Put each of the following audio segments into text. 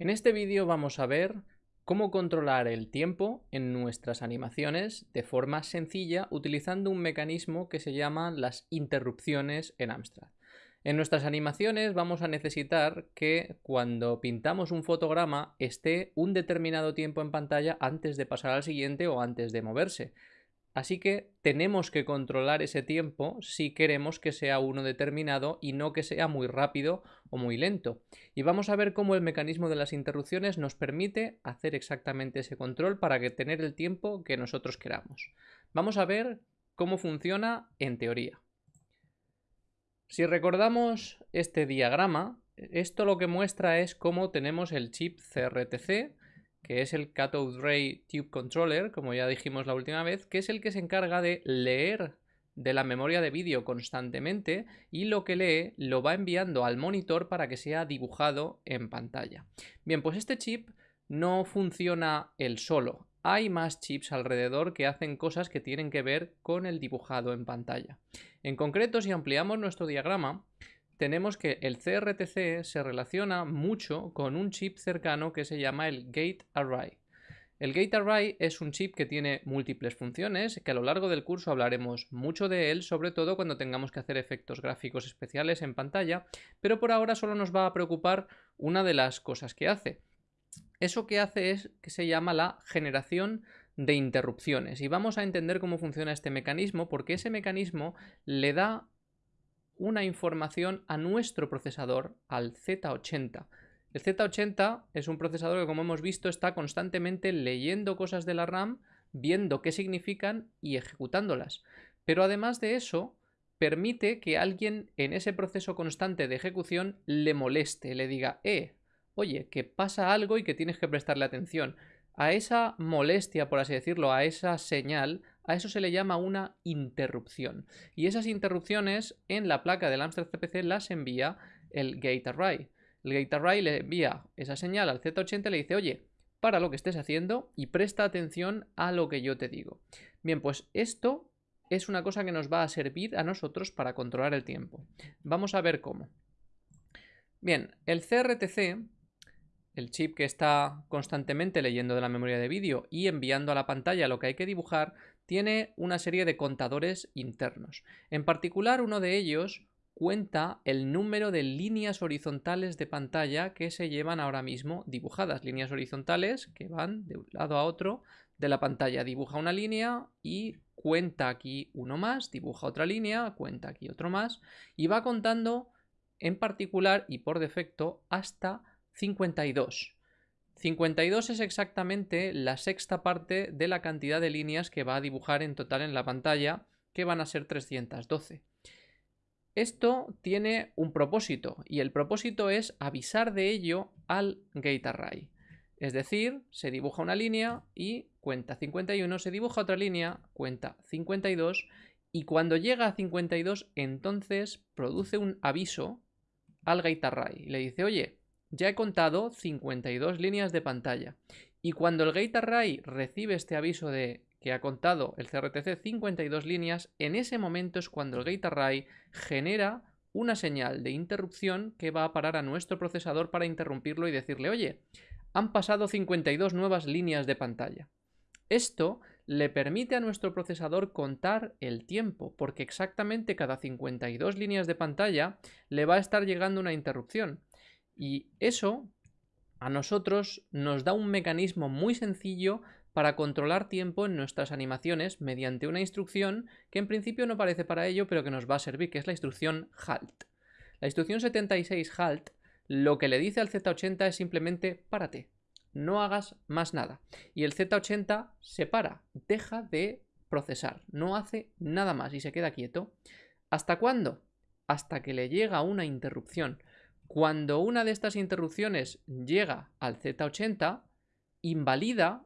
En este vídeo vamos a ver cómo controlar el tiempo en nuestras animaciones de forma sencilla utilizando un mecanismo que se llama las interrupciones en Amstrad. En nuestras animaciones vamos a necesitar que cuando pintamos un fotograma esté un determinado tiempo en pantalla antes de pasar al siguiente o antes de moverse. Así que tenemos que controlar ese tiempo si queremos que sea uno determinado y no que sea muy rápido o muy lento. Y vamos a ver cómo el mecanismo de las interrupciones nos permite hacer exactamente ese control para que tener el tiempo que nosotros queramos. Vamos a ver cómo funciona en teoría. Si recordamos este diagrama, esto lo que muestra es cómo tenemos el chip CRTC, que es el Cathode Ray Tube Controller, como ya dijimos la última vez, que es el que se encarga de leer de la memoria de vídeo constantemente y lo que lee lo va enviando al monitor para que sea dibujado en pantalla. Bien, pues este chip no funciona él solo. Hay más chips alrededor que hacen cosas que tienen que ver con el dibujado en pantalla. En concreto, si ampliamos nuestro diagrama, tenemos que el CRTC se relaciona mucho con un chip cercano que se llama el Gate Array. El Gate Array es un chip que tiene múltiples funciones, que a lo largo del curso hablaremos mucho de él, sobre todo cuando tengamos que hacer efectos gráficos especiales en pantalla, pero por ahora solo nos va a preocupar una de las cosas que hace. Eso que hace es que se llama la generación de interrupciones y vamos a entender cómo funciona este mecanismo porque ese mecanismo le da una información a nuestro procesador, al Z80. El Z80 es un procesador que, como hemos visto, está constantemente leyendo cosas de la RAM, viendo qué significan y ejecutándolas. Pero además de eso, permite que alguien en ese proceso constante de ejecución le moleste, le diga, eh, oye, que pasa algo y que tienes que prestarle atención. A esa molestia, por así decirlo, a esa señal, a eso se le llama una interrupción. Y esas interrupciones en la placa del Amstrad CPC las envía el Gate Array. El Gate Array le envía esa señal al Z80 y le dice, oye, para lo que estés haciendo y presta atención a lo que yo te digo. Bien, pues esto es una cosa que nos va a servir a nosotros para controlar el tiempo. Vamos a ver cómo. Bien, el CRTC el chip que está constantemente leyendo de la memoria de vídeo y enviando a la pantalla lo que hay que dibujar, tiene una serie de contadores internos. En particular, uno de ellos cuenta el número de líneas horizontales de pantalla que se llevan ahora mismo dibujadas. Líneas horizontales que van de un lado a otro de la pantalla. Dibuja una línea y cuenta aquí uno más, dibuja otra línea, cuenta aquí otro más y va contando en particular y por defecto hasta 52. 52 es exactamente la sexta parte de la cantidad de líneas que va a dibujar en total en la pantalla, que van a ser 312. Esto tiene un propósito, y el propósito es avisar de ello al gate array. Es decir, se dibuja una línea y cuenta 51, se dibuja otra línea, cuenta 52, y cuando llega a 52, entonces produce un aviso al gate array. Le dice, oye, ya he contado 52 líneas de pantalla. Y cuando el Gate Array recibe este aviso de que ha contado el CRTC 52 líneas, en ese momento es cuando el Gate Array genera una señal de interrupción que va a parar a nuestro procesador para interrumpirlo y decirle, oye, han pasado 52 nuevas líneas de pantalla. Esto le permite a nuestro procesador contar el tiempo, porque exactamente cada 52 líneas de pantalla le va a estar llegando una interrupción. Y eso a nosotros nos da un mecanismo muy sencillo para controlar tiempo en nuestras animaciones mediante una instrucción que en principio no parece para ello, pero que nos va a servir, que es la instrucción HALT. La instrucción 76 HALT lo que le dice al Z80 es simplemente párate, no hagas más nada. Y el Z80 se para, deja de procesar, no hace nada más y se queda quieto. ¿Hasta cuándo? Hasta que le llega una interrupción. Cuando una de estas interrupciones llega al Z80, invalida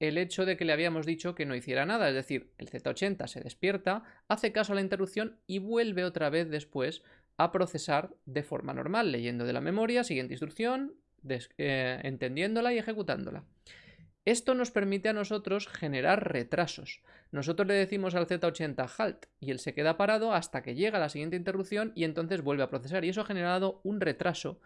el hecho de que le habíamos dicho que no hiciera nada. Es decir, el Z80 se despierta, hace caso a la interrupción y vuelve otra vez después a procesar de forma normal, leyendo de la memoria, siguiente instrucción, eh, entendiéndola y ejecutándola. Esto nos permite a nosotros generar retrasos. Nosotros le decimos al Z80 halt y él se queda parado hasta que llega la siguiente interrupción y entonces vuelve a procesar. Y eso ha generado un retraso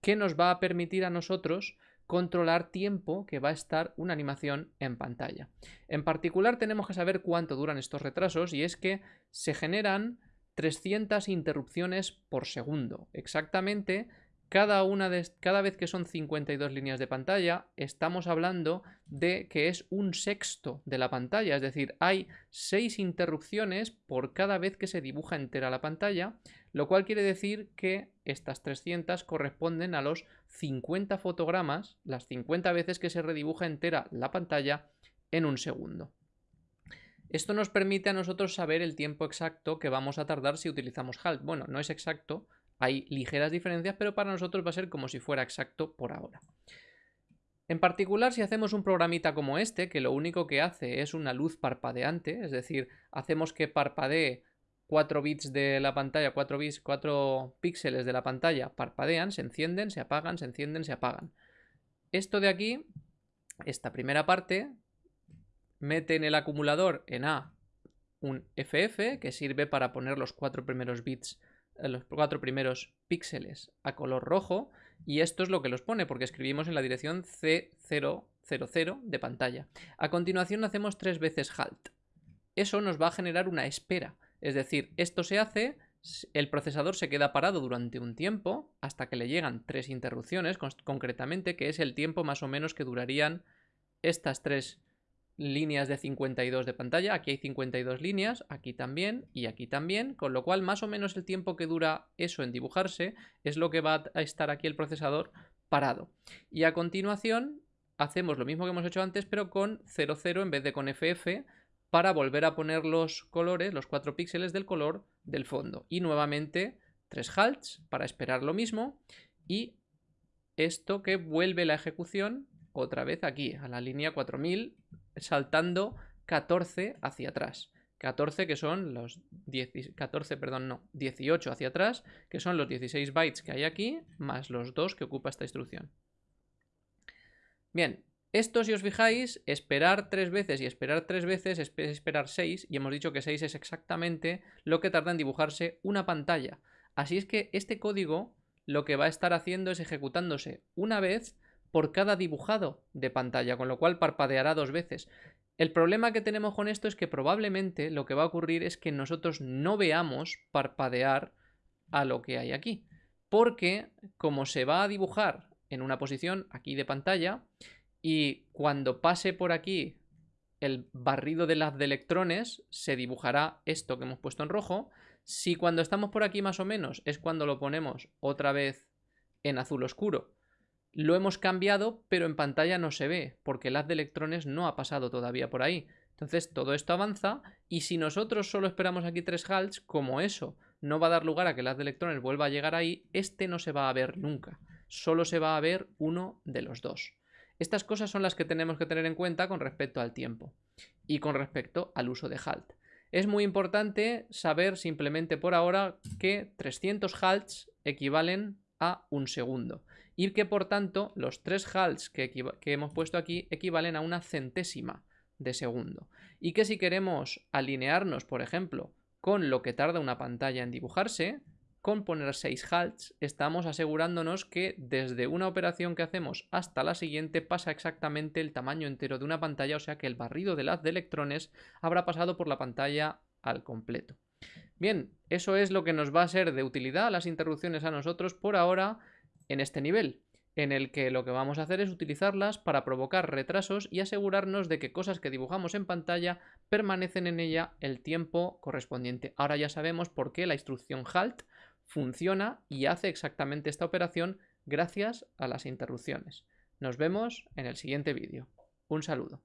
que nos va a permitir a nosotros controlar tiempo que va a estar una animación en pantalla. En particular tenemos que saber cuánto duran estos retrasos y es que se generan 300 interrupciones por segundo. Exactamente cada, una de, cada vez que son 52 líneas de pantalla, estamos hablando de que es un sexto de la pantalla, es decir, hay 6 interrupciones por cada vez que se dibuja entera la pantalla, lo cual quiere decir que estas 300 corresponden a los 50 fotogramas, las 50 veces que se redibuja entera la pantalla en un segundo. Esto nos permite a nosotros saber el tiempo exacto que vamos a tardar si utilizamos HALT. Bueno, no es exacto, hay ligeras diferencias, pero para nosotros va a ser como si fuera exacto por ahora. En particular, si hacemos un programita como este, que lo único que hace es una luz parpadeante, es decir, hacemos que parpadee 4 bits de la pantalla, 4 bits, 4 píxeles de la pantalla parpadean, se encienden, se apagan, se encienden, se apagan. Esto de aquí, esta primera parte, mete en el acumulador en A un FF que sirve para poner los cuatro primeros bits los cuatro primeros píxeles a color rojo y esto es lo que los pone porque escribimos en la dirección C000 de pantalla. A continuación hacemos tres veces halt. Eso nos va a generar una espera, es decir, esto se hace, el procesador se queda parado durante un tiempo hasta que le llegan tres interrupciones concretamente, que es el tiempo más o menos que durarían estas tres líneas de 52 de pantalla, aquí hay 52 líneas, aquí también y aquí también, con lo cual más o menos el tiempo que dura eso en dibujarse es lo que va a estar aquí el procesador parado. Y a continuación hacemos lo mismo que hemos hecho antes, pero con 00 en vez de con FF, para volver a poner los colores, los 4 píxeles del color del fondo. Y nuevamente 3 halts para esperar lo mismo y esto que vuelve la ejecución otra vez aquí, a la línea 4000 saltando 14 hacia atrás. 14 que son los 10, 14, perdón, no, 18 hacia atrás, que son los 16 bytes que hay aquí, más los 2 que ocupa esta instrucción. Bien, esto si os fijáis, esperar 3 veces y esperar 3 veces es esperar 6, y hemos dicho que 6 es exactamente lo que tarda en dibujarse una pantalla. Así es que este código lo que va a estar haciendo es ejecutándose una vez por cada dibujado de pantalla, con lo cual parpadeará dos veces. El problema que tenemos con esto es que probablemente lo que va a ocurrir es que nosotros no veamos parpadear a lo que hay aquí. Porque como se va a dibujar en una posición aquí de pantalla y cuando pase por aquí el barrido de las de electrones se dibujará esto que hemos puesto en rojo. Si cuando estamos por aquí más o menos es cuando lo ponemos otra vez en azul oscuro lo hemos cambiado, pero en pantalla no se ve, porque el haz de electrones no ha pasado todavía por ahí. Entonces todo esto avanza y si nosotros solo esperamos aquí tres halts, como eso no va a dar lugar a que el haz de electrones vuelva a llegar ahí, este no se va a ver nunca. Solo se va a ver uno de los dos. Estas cosas son las que tenemos que tener en cuenta con respecto al tiempo y con respecto al uso de halt. Es muy importante saber simplemente por ahora que 300 halts equivalen a un segundo y que por tanto los tres halts que, hemos puesto aquí equivalen a una centésima de segundo y que si queremos alinearnos por ejemplo con lo que tarda una pantalla en dibujarse con poner 6 halts estamos asegurándonos que desde una operación que hacemos hasta la siguiente pasa exactamente el tamaño entero de una pantalla, o sea que el barrido del haz de electrones habrá pasado por la pantalla al completo. Bien, eso es lo que nos va a ser de utilidad las interrupciones a nosotros por ahora en este nivel, en el que lo que vamos a hacer es utilizarlas para provocar retrasos y asegurarnos de que cosas que dibujamos en pantalla permanecen en ella el tiempo correspondiente. Ahora ya sabemos por qué la instrucción halt funciona y hace exactamente esta operación gracias a las interrupciones. Nos vemos en el siguiente vídeo. Un saludo.